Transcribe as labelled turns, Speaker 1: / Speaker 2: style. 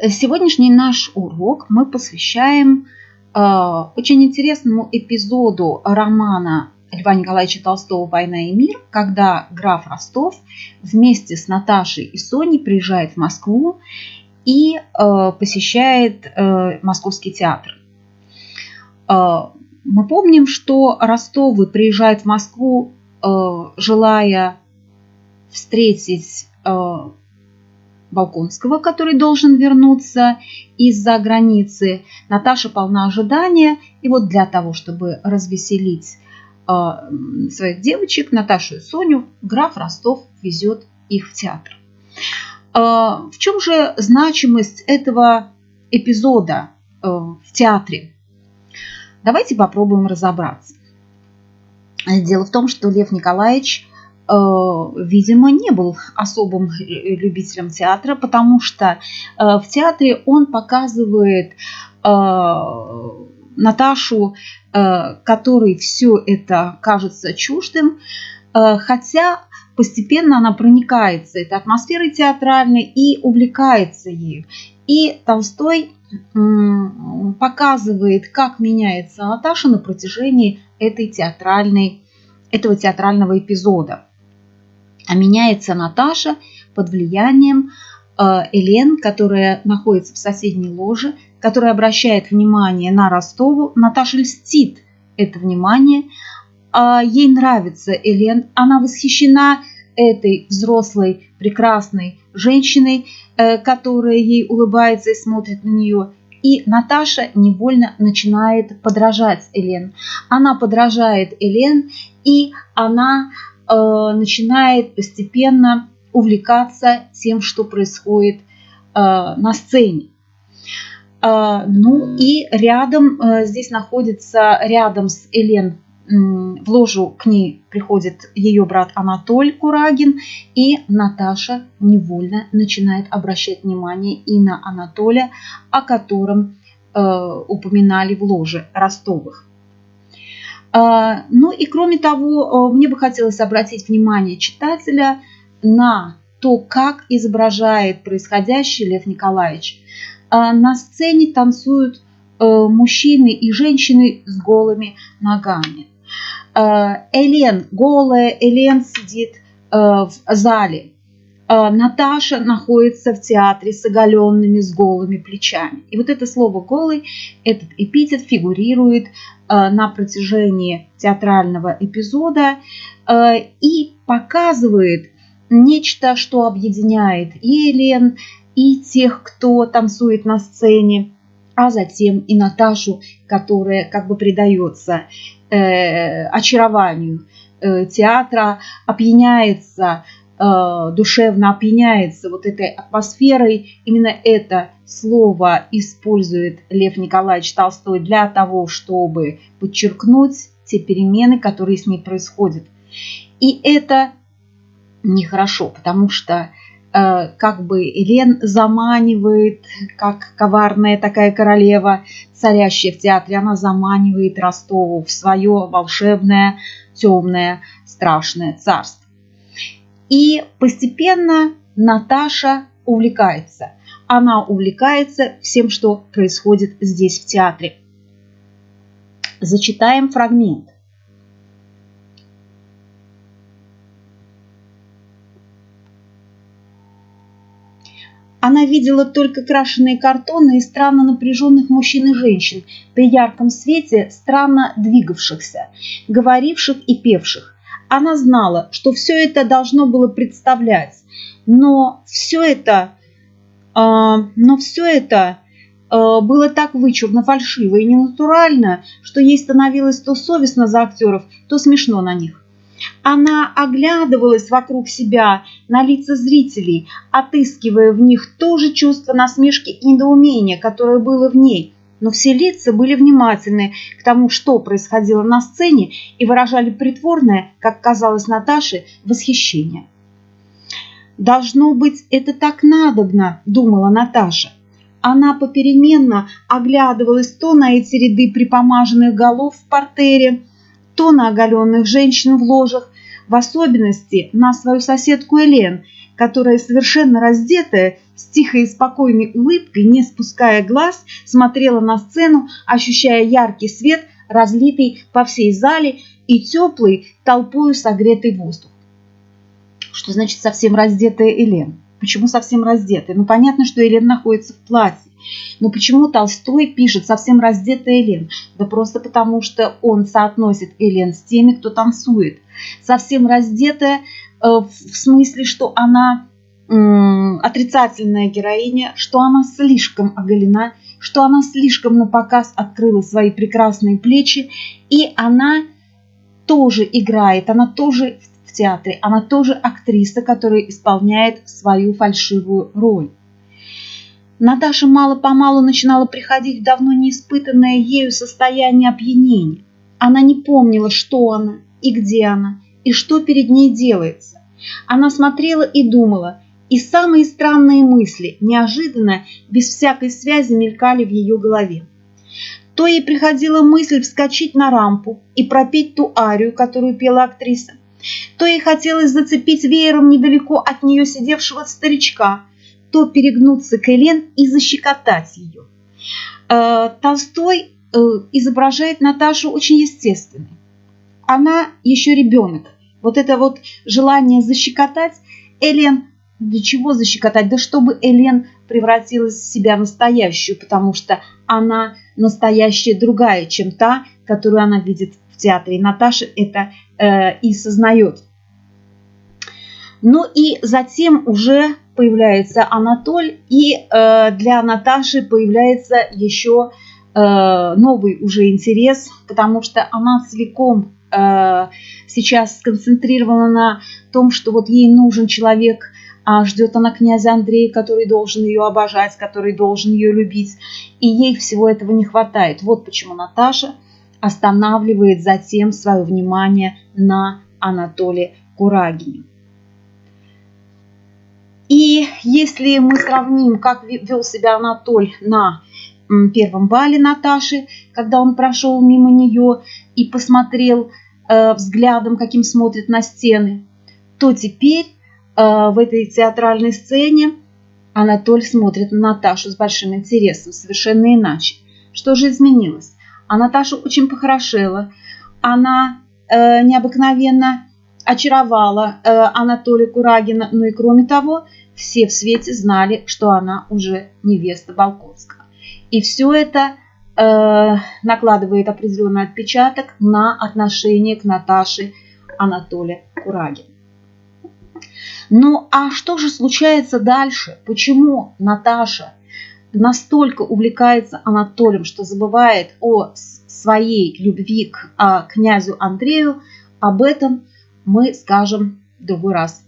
Speaker 1: Сегодняшний наш урок мы посвящаем э, очень интересному эпизоду романа Льва Николаевича Толстого «Война и мир», когда граф Ростов вместе с Наташей и Соней приезжает в Москву и э, посещает э, Московский театр. Э, мы помним, что Ростовы приезжают в Москву, э, желая встретить э, Балконского, который должен вернуться из-за границы. Наташа полна ожидания. И вот для того, чтобы развеселить э, своих девочек, Наташу и Соню, граф Ростов везет их в театр. Э, в чем же значимость этого эпизода э, в театре? Давайте попробуем разобраться. Дело в том, что Лев Николаевич видимо, не был особым любителем театра, потому что э, в театре он показывает э, Наташу, которой все это кажется чуждым, хотя постепенно она проникается этой атмосферой театральной и увлекается ею. И Толстой показывает, как меняется Наташа на протяжении этой театральной, этого театрального эпизода а меняется Наташа под влиянием э, Элен, которая находится в соседней ложе, которая обращает внимание на Ростову. Наташа льстит это внимание. А ей нравится Элен, она восхищена этой взрослой, прекрасной женщиной, э, которая ей улыбается и смотрит на нее. И Наташа невольно начинает подражать Элен. Она подражает Элен, и она начинает постепенно увлекаться тем, что происходит э, на сцене. Э, ну и рядом, здесь находится рядом с Элен в ложу к ней приходит ее брат Анатоль Курагин, и Наташа невольно начинает обращать внимание и на Анатолия, о котором э, упоминали в ложе Ростовых. А, ну и кроме того, мне бы хотелось обратить внимание читателя на то, как изображает происходящее Лев Николаевич. А, на сцене танцуют э, мужчины и женщины с голыми ногами. А, Элен голая, Элен сидит э, в зале. Наташа находится в театре с оголенными, с голыми плечами. И вот это слово «голый», этот эпитет фигурирует Э, на протяжении театрального эпизода э, и показывает нечто, что объединяет и Елен, и тех, кто танцует на сцене, а затем и Наташу, которая как бы предается э, очарованию э, театра, опьяняется Э, душевно опьяняется вот этой атмосферой. Именно это слово использует Лев Николаевич Толстой для того, чтобы подчеркнуть те перемены, которые с ней происходят. И это нехорошо, потому что э, как бы Елен заманивает, как коварная такая королева, царящая в театре, она заманивает Ростову в свое волшебное, темное, страшное царство. И постепенно Наташа увлекается. Она увлекается всем, что происходит здесь в театре. Зачитаем фрагмент. Она видела только крашеные картоны и странно напряженных мужчин и женщин при ярком свете, странно двигавшихся, говоривших и певших. Она знала, что все это должно было представлять, но все это, э, но все это э, было так вычурно, фальшиво и ненатурально, что ей становилось то совестно за актеров, то смешно на них. Она оглядывалась вокруг себя на лица зрителей, отыскивая в них то же чувство насмешки и недоумения, которое было в ней – но все лица были внимательны к тому, что происходило на сцене, и выражали притворное, как казалось Наташе, восхищение. «Должно быть, это так надобно», – думала Наташа. Она попеременно оглядывалась то на эти ряды припомаженных голов в портере, то на оголенных женщин в ложах, в особенности на свою соседку Элен, которая совершенно раздетая, с тихой и спокойной улыбкой, не спуская глаз, смотрела на сцену, ощущая яркий свет, разлитый по всей зале и теплый, толпою согретый воздух. Что значит совсем раздетая Элен? Почему совсем раздетая? Ну, понятно, что Элен находится в платье. Но почему Толстой пишет совсем раздетая Элен? Да просто потому, что он соотносит Элен с теми, кто танцует. Совсем раздетая э, в смысле, что она отрицательная героиня, что она слишком оголена, что она слишком на показ открыла свои прекрасные плечи, и она тоже играет, она тоже в театре, она тоже актриса, которая исполняет свою фальшивую роль. Наташа мало-помалу начинала приходить в давно неиспытанное ею состояние опьянения. Она не помнила, что она и где она, и что перед ней делается. Она смотрела и думала, и самые странные мысли, неожиданно, без всякой связи, мелькали в ее голове. То ей приходила мысль вскочить на рампу и пропеть ту арию, которую пела актриса, то ей хотелось зацепить веером недалеко от нее сидевшего старичка, то перегнуться к Элен и защекотать ее. Э, Толстой э, изображает Наташу очень естественной. Она еще ребенок. Вот это вот желание защекотать Элен, для чего защекотать? Да чтобы Элен превратилась в себя настоящую, потому что она настоящая другая, чем та, которую она видит в театре. И Наташа это э, и сознает. Ну и затем уже появляется Анатоль, и э, для Наташи появляется еще э, новый уже интерес, потому что она целиком э, сейчас сконцентрирована на том, что вот ей нужен человек, а ждет она князя Андрея, который должен ее обожать, который должен ее любить, и ей всего этого не хватает. Вот почему Наташа останавливает затем свое внимание на Анатоле Курагине. И если мы сравним, как вел себя Анатоль на первом бале Наташи, когда он прошел мимо нее и посмотрел э, взглядом, каким смотрит на стены, то теперь в этой театральной сцене Анатоль смотрит на Наташу с большим интересом, совершенно иначе. Что же изменилось? А Наташа очень похорошела, она э, необыкновенно очаровала э, Анатолия Курагина, ну и кроме того, все в свете знали, что она уже невеста Балковского. И все это э, накладывает определенный отпечаток на отношение к Наташе Анатолия Курагина. Ну а что же случается дальше? Почему Наташа настолько увлекается Анатолием, что забывает о своей любви к а, князю Андрею? Об этом мы скажем в другой раз.